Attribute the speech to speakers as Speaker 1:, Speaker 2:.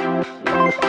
Speaker 1: Música